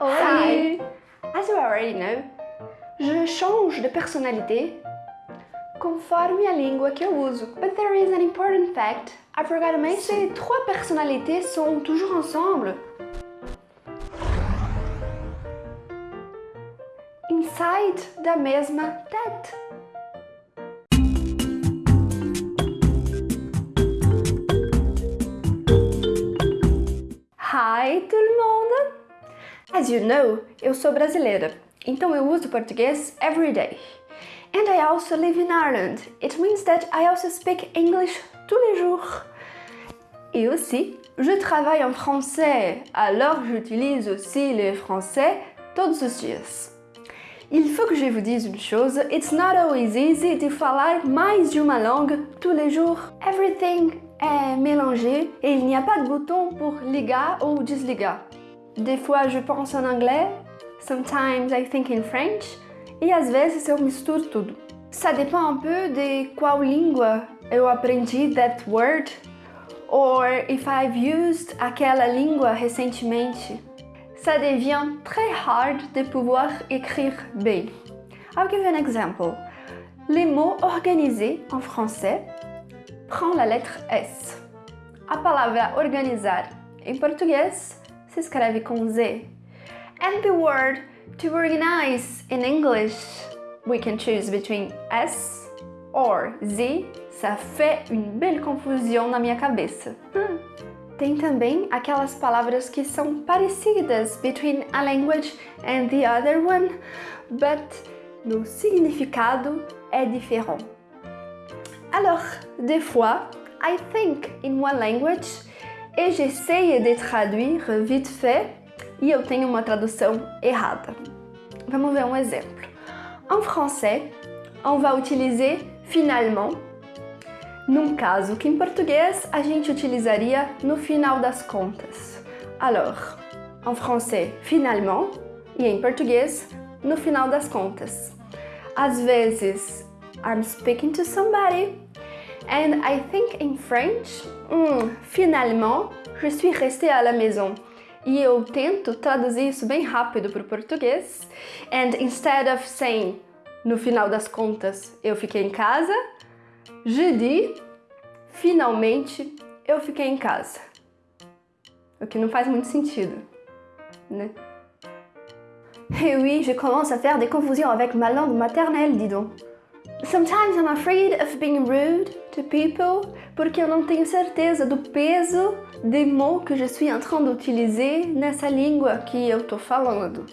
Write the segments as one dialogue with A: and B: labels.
A: Hi! As you already know, je change de personnalité conforme a língua que eu uso. But there is an important fact I forgot to mention. Ces trois personnalités sont toujours ensemble. Inside da mesma tête. As you know, eu sou brasileira, então eu uso português every day. And I also live in Ireland. It means that I also speak English tous les jours. Et aussi, je travaille en français, alors j'utilise aussi le français todos os dias. Il faut que je vous dise une chose, it's not always easy de falar mais de uma langue tous les jours. Everything est mélangé et il n'y a pas de bouton pour ligar ou desligar. Des fois je pense en anglais, sometimes I think in French, e às vezes eu misturo tudo. Ça dépend un peu de qual língua eu aprendi that word, or if I've used aquela língua recentemente. Ça devient très hard de pouvoir écrire bem. I'll give you an example. Les mots organisés en français prend la lettre S. A palavra organizar em português se escreve com Z. And the word to organize in English, we can choose between S or Z. Ça fait une belle confusion na minha cabeça. Hum. Tem também aquelas palavras que são parecidas between a language and the other one, but no significado é diferente. Alors, des fois, I think in one language et j'essaye de traduire vite fait e eu tenho uma tradução errada. Vamos ver um exemplo. En français, on va utiliser finalement, num caso que em português a gente utilizaria no final das contas. Alors, en français, finalement, e em português, no final das contas. Às vezes, I'm speaking to somebody. And I think in French, mm, finalement, je suis restée à la maison. E eu tento traduzir isso bem rápido para o português. And instead of saying, no final das contas, eu fiquei em casa, je dis, finalmente, eu fiquei em casa. O que não faz muito sentido, né? Et oui, je commence à faire des confusions avec ma langue maternelle, dis donc. Sometimes I'm afraid of being rude to people porque eu não tenho certeza do peso des mots que je suis en train nessa língua que eu tô falando.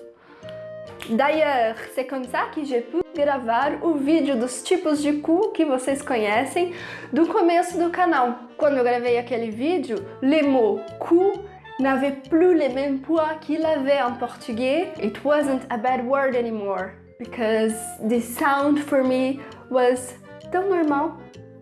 A: D'ailleurs, c'est comme ça que j'ai pu gravar o vídeo dos tipos de cu que vocês conhecem do começo do canal. Quando eu gravei aquele vídeo, le mot cu n'avait plus les mêmes poids qu'il avait en portugais. It wasn't a bad word anymore because the sound for me was tão normal.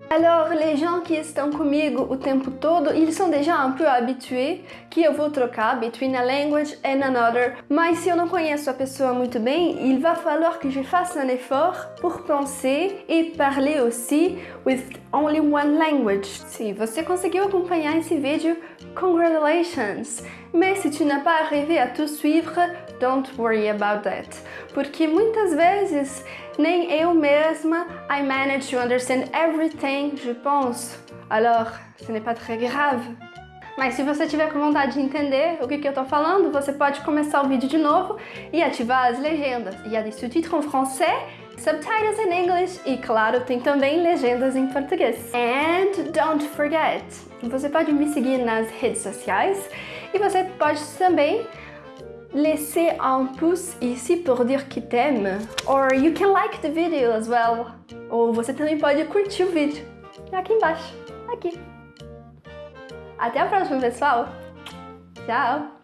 A: Alors, les gens qui estão comigo o tempo todo, ils sont déjà un peu habitués que eu vou trocar between a language and another. Mas se eu não conheço a pessoa muito bem, il va falloir que je fasse un effort pour penser et parler aussi with only one language. Se você conseguiu acompanhar esse vídeo, congratulations! Mais si tu n'as pas arrivé à tout suivre, don't worry about that. Porque muitas vezes nem eu mesma I manage to understand everything, je pense. Alors, ce n'est pas très grave. Mas se você tiver com vontade de entender o que, que eu tô falando, você pode começar o vídeo de novo e ativar as legendas. Il y a des sous-titres en français, subtitles in English e, claro, tem também legendas em português. And don't forget, você pode me seguir nas redes sociais e você pode também laisser un pouce ici pour dire que t'aime. Or you can like the video as well. Ou você também pode curtir o vídeo. Aqui embaixo. Aqui. Até a próxima, pessoal. Tchau.